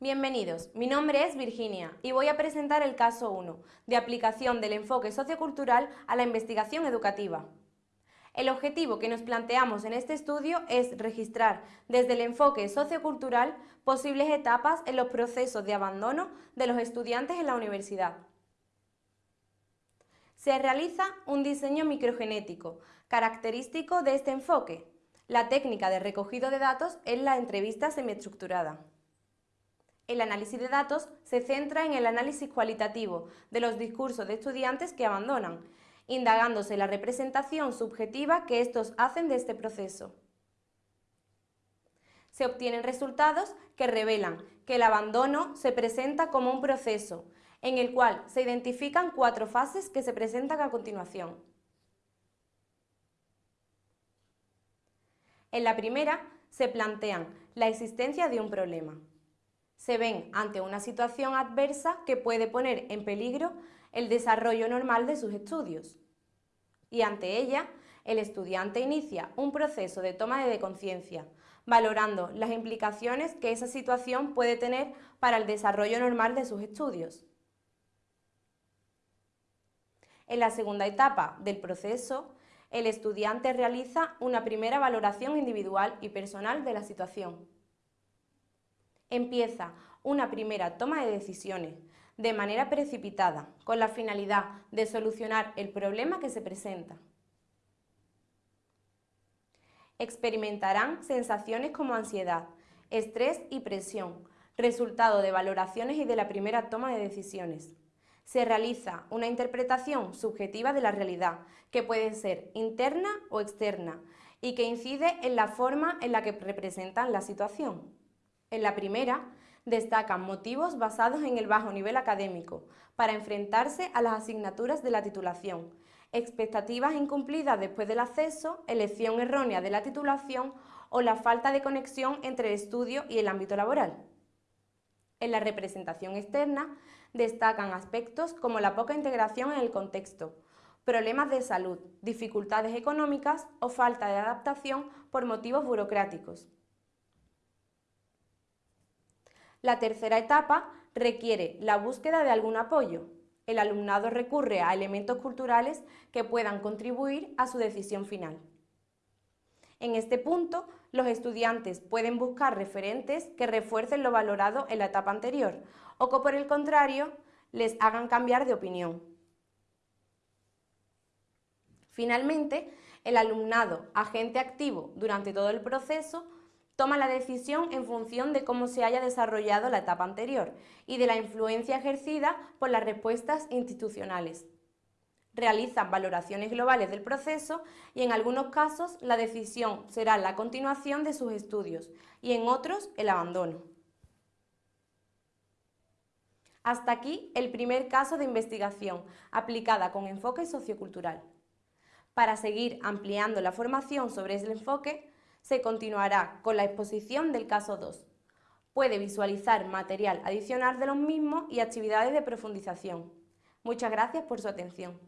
Bienvenidos, mi nombre es Virginia y voy a presentar el caso 1 de aplicación del enfoque sociocultural a la investigación educativa. El objetivo que nos planteamos en este estudio es registrar desde el enfoque sociocultural posibles etapas en los procesos de abandono de los estudiantes en la universidad. Se realiza un diseño microgenético, característico de este enfoque. La técnica de recogido de datos es la entrevista semiestructurada. El análisis de datos se centra en el análisis cualitativo de los discursos de estudiantes que abandonan, indagándose la representación subjetiva que estos hacen de este proceso. Se obtienen resultados que revelan que el abandono se presenta como un proceso, en el cual se identifican cuatro fases que se presentan a continuación. En la primera se plantean la existencia de un problema se ven ante una situación adversa que puede poner en peligro el desarrollo normal de sus estudios. Y ante ella, el estudiante inicia un proceso de toma de conciencia, valorando las implicaciones que esa situación puede tener para el desarrollo normal de sus estudios. En la segunda etapa del proceso, el estudiante realiza una primera valoración individual y personal de la situación empieza una primera toma de decisiones de manera precipitada, con la finalidad de solucionar el problema que se presenta. Experimentarán sensaciones como ansiedad, estrés y presión, resultado de valoraciones y de la primera toma de decisiones. Se realiza una interpretación subjetiva de la realidad, que puede ser interna o externa, y que incide en la forma en la que representan la situación. En la primera, destacan motivos basados en el bajo nivel académico, para enfrentarse a las asignaturas de la titulación, expectativas incumplidas después del acceso, elección errónea de la titulación o la falta de conexión entre el estudio y el ámbito laboral. En la representación externa destacan aspectos como la poca integración en el contexto, problemas de salud, dificultades económicas o falta de adaptación por motivos burocráticos. La tercera etapa requiere la búsqueda de algún apoyo. El alumnado recurre a elementos culturales que puedan contribuir a su decisión final. En este punto, los estudiantes pueden buscar referentes que refuercen lo valorado en la etapa anterior o que por el contrario les hagan cambiar de opinión. Finalmente, el alumnado, agente activo durante todo el proceso, toma la decisión en función de cómo se haya desarrollado la etapa anterior y de la influencia ejercida por las respuestas institucionales. Realizan valoraciones globales del proceso y en algunos casos la decisión será la continuación de sus estudios y en otros el abandono. Hasta aquí el primer caso de investigación aplicada con enfoque sociocultural. Para seguir ampliando la formación sobre ese enfoque, se continuará con la exposición del caso 2. Puede visualizar material adicional de los mismos y actividades de profundización. Muchas gracias por su atención.